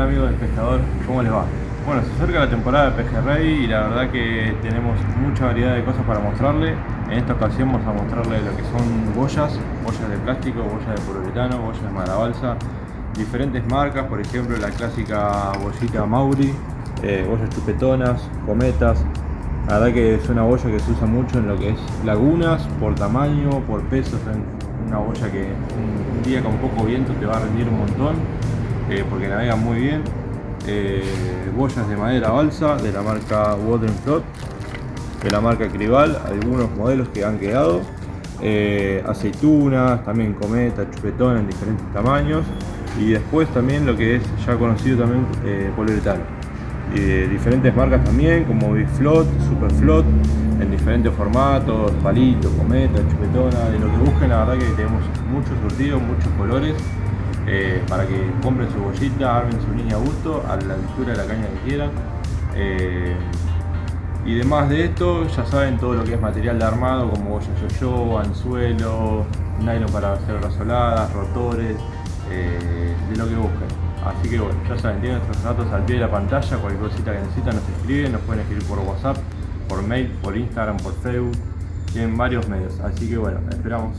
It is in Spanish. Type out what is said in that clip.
Hola amigos del pescador, ¿cómo les va? Bueno, se acerca la temporada de pejerrey y la verdad que tenemos mucha variedad de cosas para mostrarle. En esta ocasión vamos a mostrarle lo que son boyas, boyas de plástico, boyas de poliuretano, boyas de madera balsa, diferentes marcas, por ejemplo la clásica bollita Mauri, eh, boyas chupetonas, cometas. La verdad que es una boya que se usa mucho en lo que es lagunas, por tamaño, por peso, es una boya que un día con poco viento te va a rendir un montón eh, porque navega muy bien. Eh, boyas de madera balsa de la marca Water de la marca Cribal, algunos modelos que han quedado. Eh, aceitunas, también cometa, chupetón en diferentes tamaños. Y después también lo que es ya conocido también poliuretano. diferentes marcas también como Big Float, Super Float, en diferentes formatos, palito, cometa, chupetona, de lo que busquen, la verdad que tenemos muchos surtidos, muchos colores. Eh, para que compren su bollita, armen su línea a gusto, a la altura de la caña que quieran. Eh, y demás de esto, ya saben todo lo que es material de armado, como boya yo-yo, anzuelo, nylon para hacer rasoladas, rotores, eh, de lo que busquen. Así que bueno, ya saben, tienen nuestros datos al pie de la pantalla, cualquier cosita que necesitan nos escriben, nos pueden escribir por WhatsApp, por mail, por Instagram, por Facebook, tienen varios medios. Así que bueno, esperamos.